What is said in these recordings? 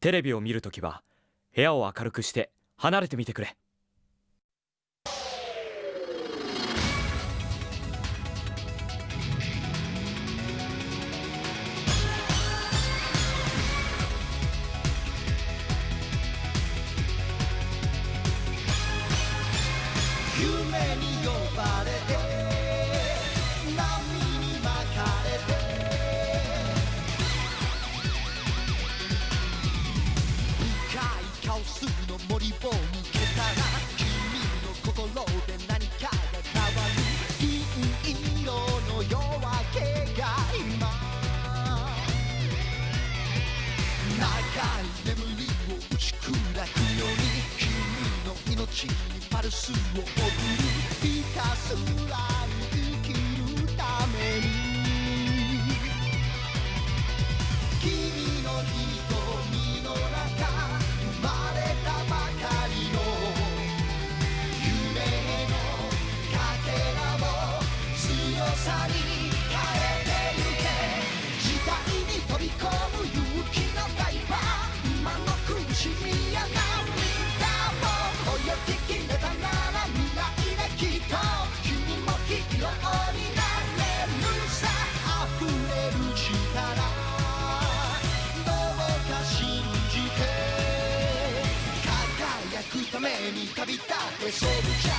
テレビを見るときは部屋を明るくして離れてみてくれ。パルめに旅立てソルジャ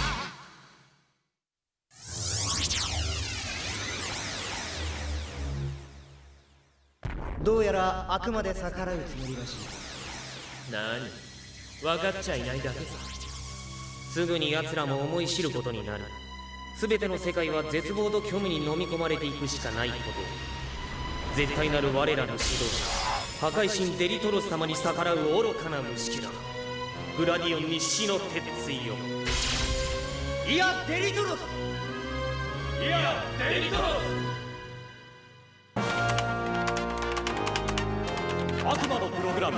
ーどうやらあくまで逆らうつもりらしい。何？分かっちゃいないだけさ。すぐに奴らも思い知ることになる。全ての世界は絶望と虚無に飲み込まれていくしかないこと。絶対なる我らの指導者破壊神デリトロス様に逆らう愚かな無識だ。グラディオンに死の鉄槌を。いやデリトロス。いやデリトロ悪魔のプログラム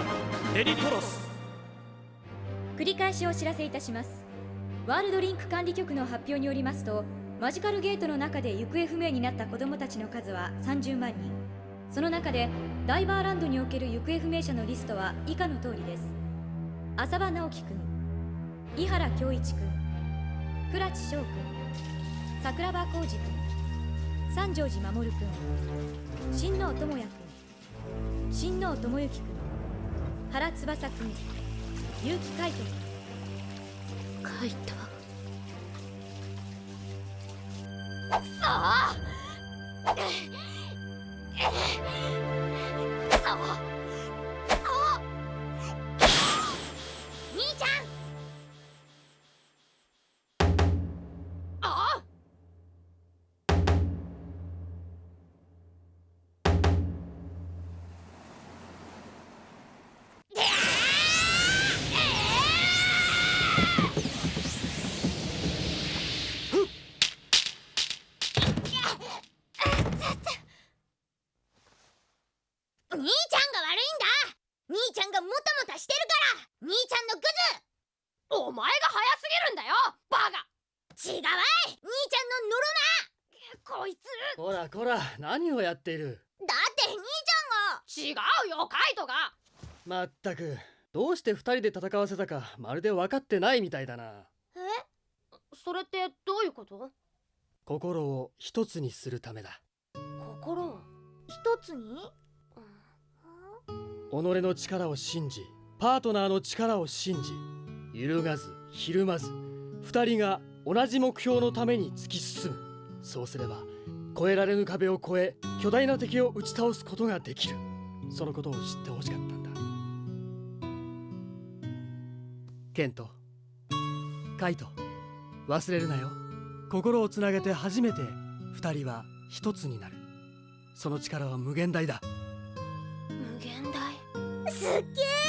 デリトロス。繰り返しお知らせいたします。ワールドリンク管理局の発表によりますとマジカルゲートの中で行方不明になった子供たちの数は30万人。その中でダイバーランドにおける行方不明者のリストは以下の通りです浅場直樹くん井原恭一くん倉地翔くん桜庭浩二くん三条寺守くん新能智也くん新能智之くん原翼くん結城海斗くんカイトもたもたしてるから兄ちゃんのクズお前が早すぎるんだよバカ違うわい兄ちゃんのノロなこいつこらこら何をやっているだって兄ちゃんが違うよカイトがまったくどうして二人で戦わせたかまるで分かってないみたいだなえ？それってどういうこと？心を一つにするためだ心を一つに？己の力を信じパートナーの力を信じ揺るがずひるまず二人が同じ目標のために突き進む。そうすれば越えられぬ壁を越え巨大な敵を打ち倒すことができる。そのことを知ってほしかったんだ。ケントカイト忘れるなよ。心をつなげて初めて二人は一つになる。その力は無限大だ。無限大？すっげえ！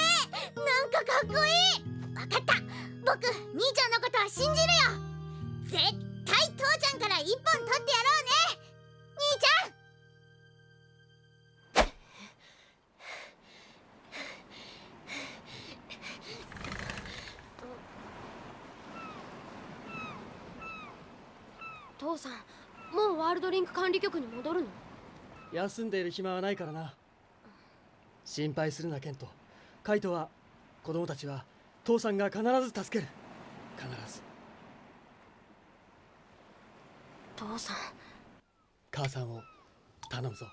絶対父ちゃんから一本取ってやろうね。兄ちゃん父さん。もうワールドリンク管理局に戻るの？休んでいる暇はないからな。心配するなケント。カイトは子供たちは父さんが必ず助ける。必ず。父さん。母さんを頼むぞ。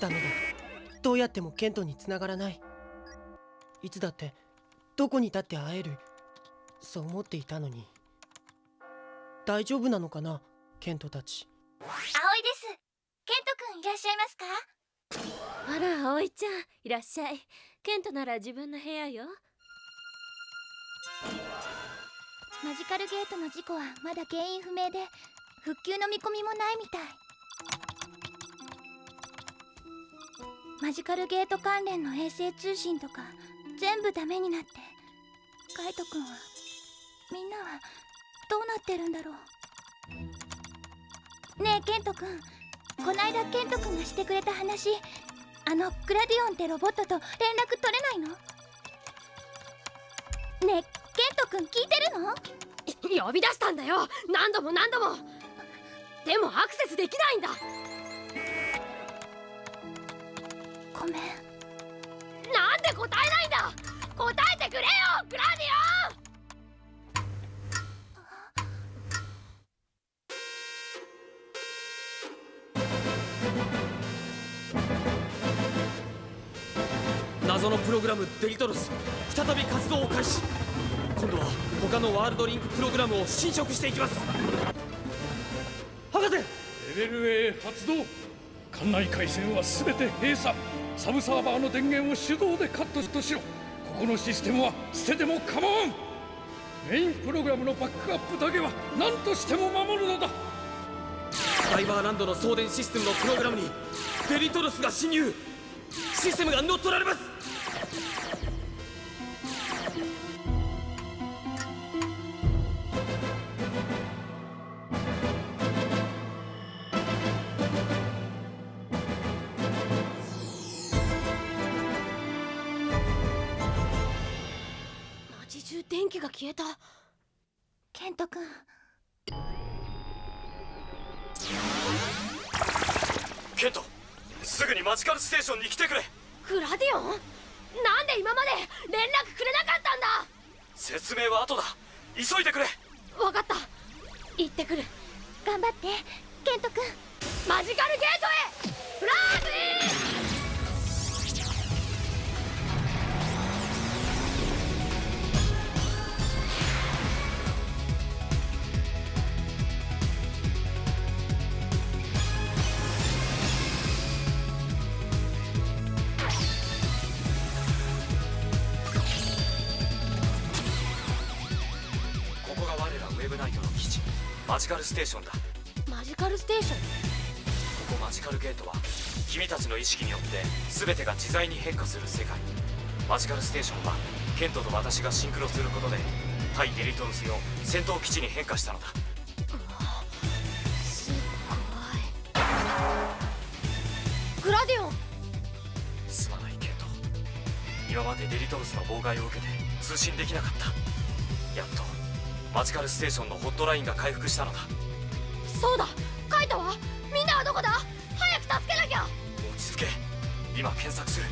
ダメだ。どうやってもケントに繋がらない。いつだってどこに立って会える。そう思っていたのに。大丈夫なのかなケントたち。葵です。ケントくんいらっしゃいますか？あら葵ちゃんいらっしゃい。ケントなら自分の部屋よマジカルゲートの事故はまだ原因不明で復旧の見込みもないみたい。マジカルゲート関連の衛星通信とか全部ダメになってカイトくんはみんなはどうなってるんだろう。ねえケントくんこないだケントくんがしてくれた話あのグラディオンってロボットと連絡取れないの？ねえトくん聞いてるの？呼び出したんだよ。何度も何度も。でもアクセスできないんだ。ごめん。なんで答えないんだ？答えてくれよグラディ謎のプログラムデリトロス。再び活動を開始今度は他のワールドリンクプログラムを侵食していきます。博士！レベル A 発動。館内回線は全て閉鎖。サブサーバーの電源を手動でカットしろ。ここのシステムは捨てても構わん。メインプログラムのバックアップだけは何としても守るのだ。ダイバーランドの送電システムのプログラムにデリトロスが侵入。システムが乗っ取られますが消えた。ケントくんケントすぐにマジカルステーションに来てくれ。グラディオン？なんで今まで連絡くれなかったんだ？説明は後だ。急いでくれ。わかった。行ってくる。頑張ってステーションだ。マジカルステーション？ここマジカルゲートは君たちの意識によって全てが自在に変化する世界。マジカルステーションはケントと私がシンクロすることで対デリトロス用戦闘基地に変化したのだ。すっごい。グラディオン！すまないケント。今までデリトロスの妨害を受けて通信できなかった。やっとマジカルステーションのホットラインが回復したのだそうだ。カイトは？みんなはどこだ？早く助けなきゃ。落ち着け。今検索する。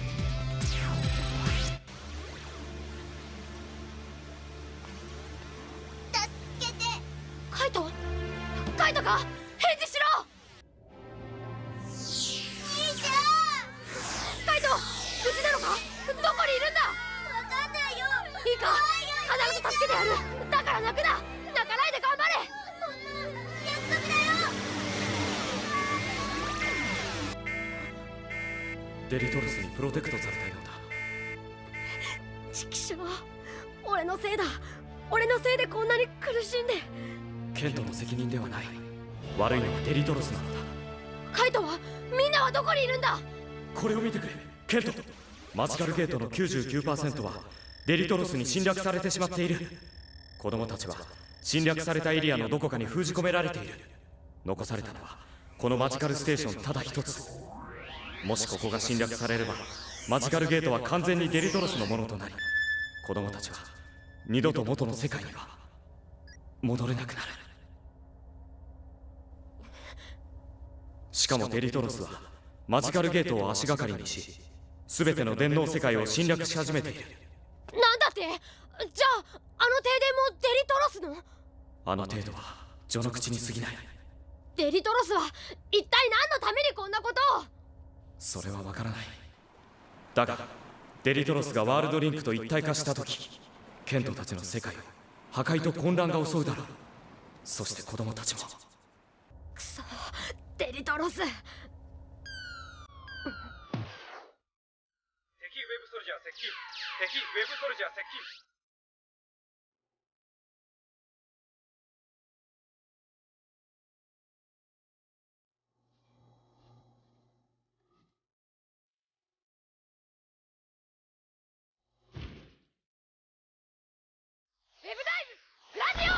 デリトロスにプロテクトされたようだ。チキショー俺のせいだ。俺のせいでこんなに苦しんで。ケントの責任ではない。悪いのはデリトロスなのだ。カイトはみんなはどこにいるんだ。これを見てくれ。ケント。マジカルゲートの99%はデリトロスに侵略されてしまっている。子供たちは侵略されたエリアのどこかに封じ込められている。残されたのはこのマジカルステーションただ一つもしここが侵略されればマジカルゲートは完全にデリトロスのものとなり子供たちは二度と元の世界には戻れなくなる。しかもデリトロスはマジカルゲートを足がかりにし全ての電脳世界を侵略し始めている。なんだって？じゃああの停電もデリトロスの？あの程度は序の口に過ぎない。デリトロスは一体何のためにこんなことを？それはわからない。だがデリトロスがワールドリンクと一体化した時ケントたちの世界を破壊と混乱が襲うだろう。そして子供たちも。くそデリトロス。敵ウェブソルジャー接近。敵ウェブソルジャー接近ウェブダイブラジオ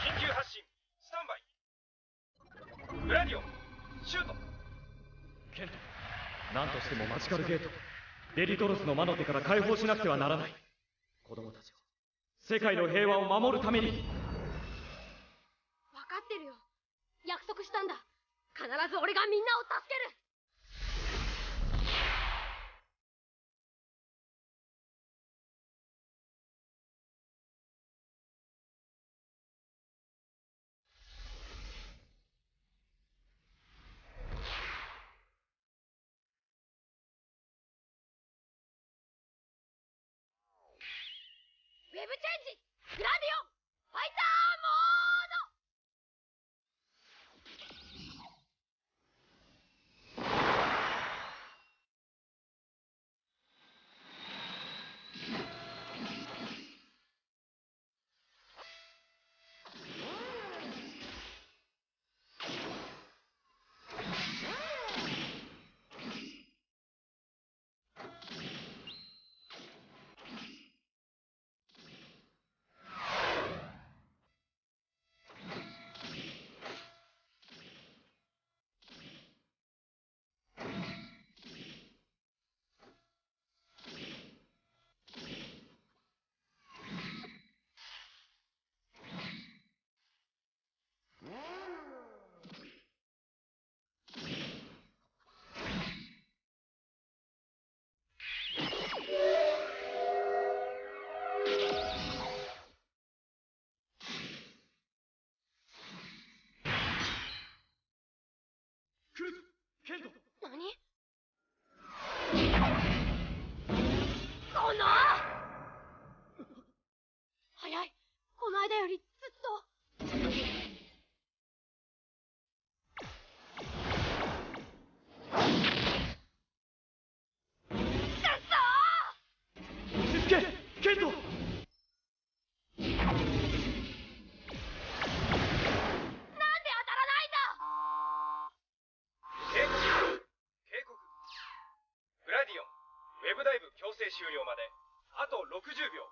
緊急発進スタンバイグラディオンシュートケント何としてもマジカルゲートデリトロスの魔の手から解放しなくてはならない。子供たちを。世界の平和を守るために。分かってるよ。約束したんだ。必ず俺がみんなを助けるウェブチェンジグラディオンファイターブダイブ強制終了まであと60秒。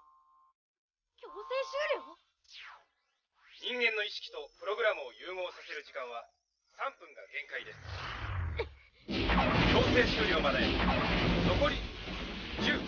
強制終了？人間の意識とプログラムを融合させる時間は3分が限界です。強制終了まで残り10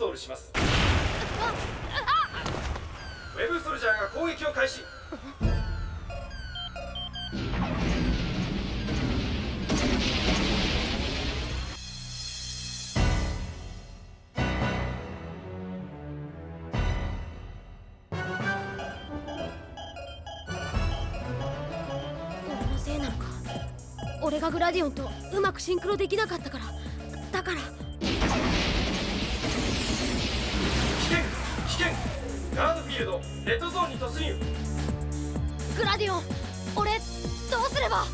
トールします。ウェブソルジャーが攻撃を開始。俺のせいなのか。俺がグラディオンとうまくシンクロできなかったから。レッドゾーンに突入。グラディオン俺どうすれば？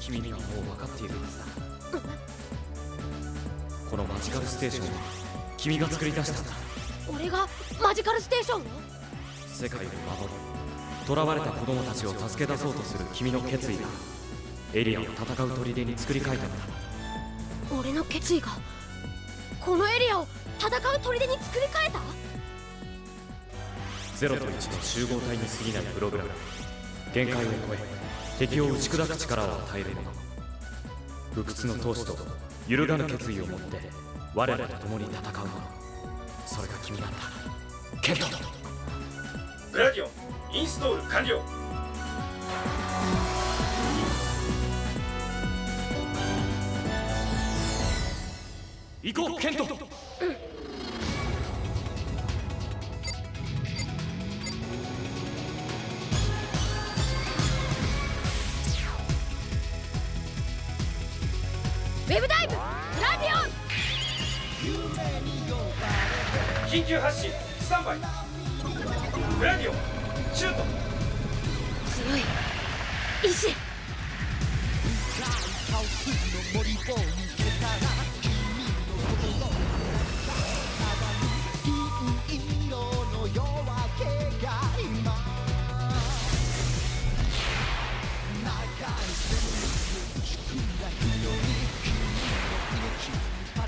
君にはもう分かっているはずだ。このマジカルステーションは君が作り出したんだ。俺がマジカルステーション？を世界を守る。囚われた子供たちを助け出そうとする君の決意がエリアを戦う砦に作り変えたんだ。俺の決意がこのエリアを戦う砦に作り変えた？0と1の集合体に過ぎないプログラム限界を超え敵を打ち砕く力を与えるもの不屈の闘志と揺るがぬ決意を持って我らと共に戦う。ものそれが君なんだケントグラディオンインストール完了。行こうケントェブダイブグラディ緊急発進スタンバイ。グラディオンシュート。オン強い。意志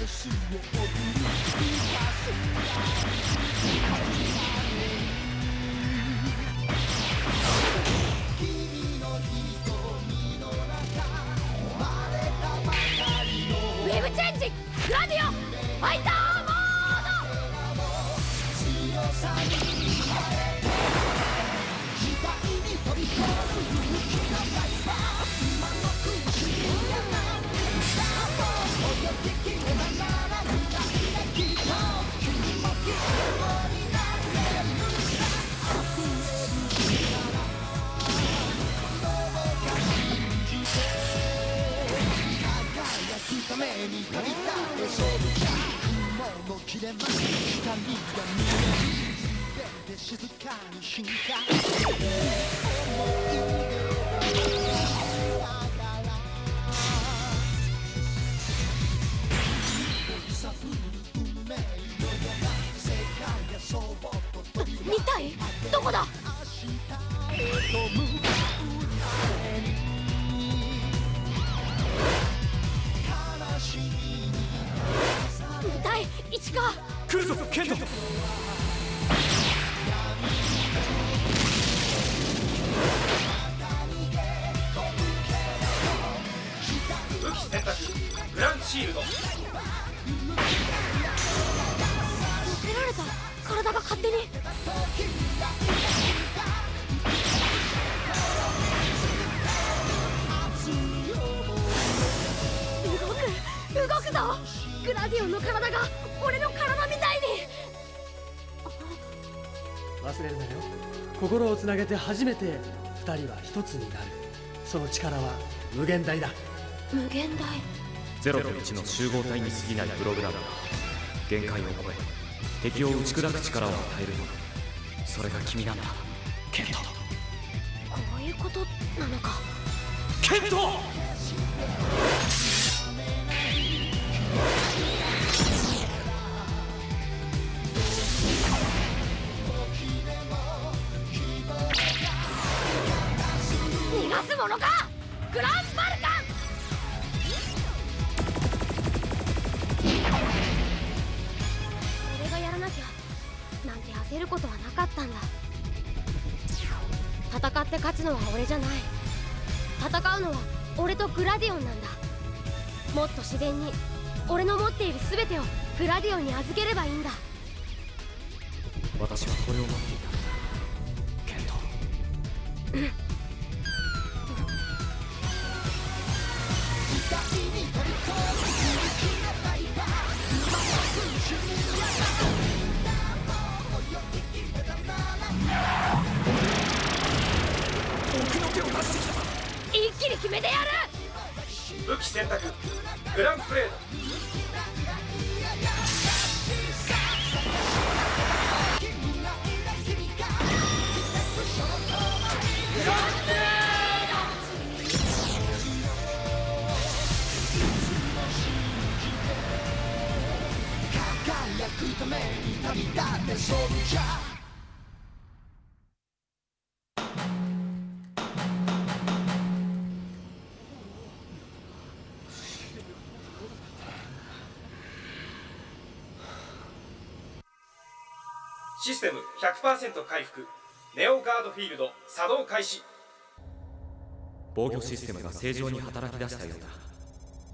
パルスを送りぞグラディオンの体が俺の体みたいに。忘れるなよ。心をつなげて初めて二人は一つになる。その力は無限大だ。無限大。0と1の集合体に過ぎないプログラム。が限界を超え敵を打ち砕く力を与えるもの。それが君なんだ。ケント。こういうことなのか。ケント戦って勝つのは俺じゃない。戦うのは俺とグラディオンなんだ。もっと自然に。俺の持っている全てをグラディオンに預ければいいんだ。私はこれを待って武器選択グランプレード。旅立って勝負じゃ。100%回復。ネオガードフィールド作動開始。防御システムが正常に働き出したようだ。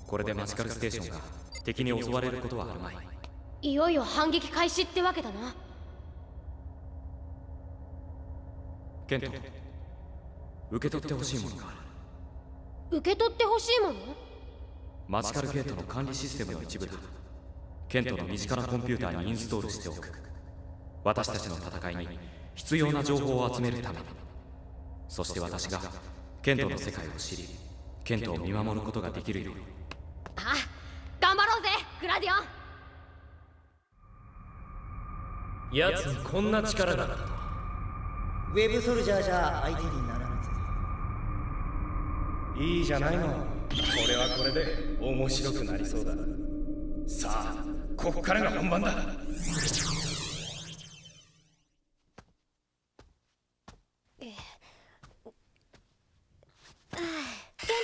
これでマジカルステーションが敵に襲われることはあるまい。いよいよ反撃開始ってわけだな。ケント受け取ってほしいものがある。受け取ってほしいもの？マジカルゲートの管理システムの一部だ。ケントの身近なコンピューターにインストールしておく私たちの戦いに必要な情報を集めるために。そして私がケントの世界を知りケントを見守ることができるように。ああ頑張ろうぜグラディオン。奴にこんな力があったとウェブソルジャーじゃ相手にならないぜ。いいじゃないの。これはこれで面白くなりそうだ。さあここからが本番だケン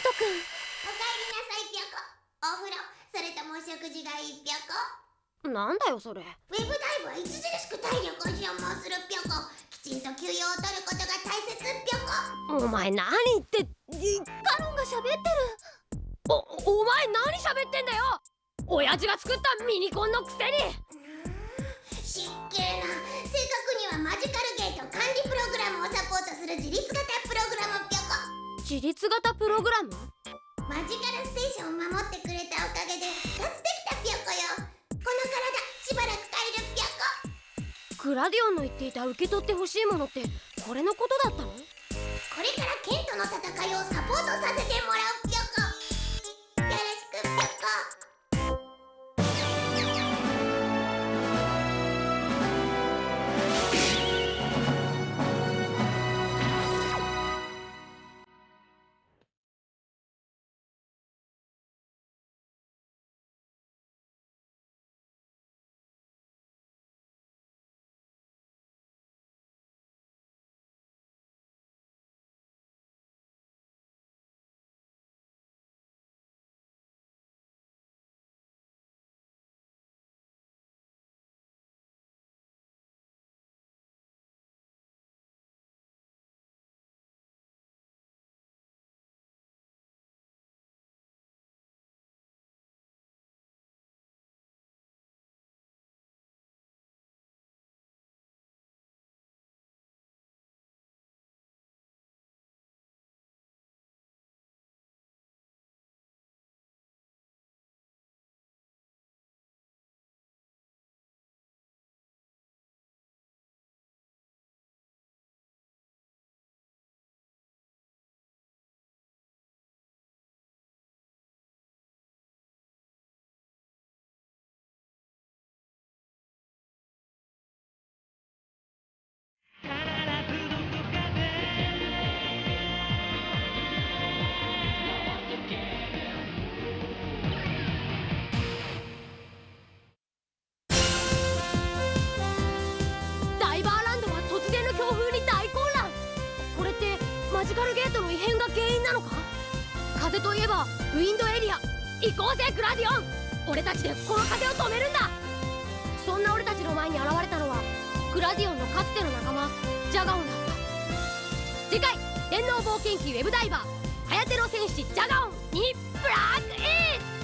トくんおかえりなさいぴょこお風呂それともお食事がいいぴょこなんだよそれ。ウェブダイブは著しく体力を消耗するぴょこきちんと休養を取ることが大切ぴょこお前何言ってカロンが喋ってる。おお前何喋ってんだよ。親父が作ったミニコンのくせに。失敬な。正確にはマジカルゲート管理プログラムをサポートする自立型プログラムぴょこ自立型プログラム？マジカルステーションを守ってくれたおかげで復活できたぴょこよ。この体しばらく借りるぴょこグラディオンの言っていた受け取ってほしいものってこれのことだったの？これからケントの戦いをサポートさせてもらう風といえばウィンドエリア行こうぜグラディオン。俺たちでこの風を止めるんだ。そんな俺たちの前に現れたのはグラディオンのかつての仲間ジャガオンだった。次回電脳冒険記ウェブダイバーハヤテの戦士ジャガオンにブラックイン！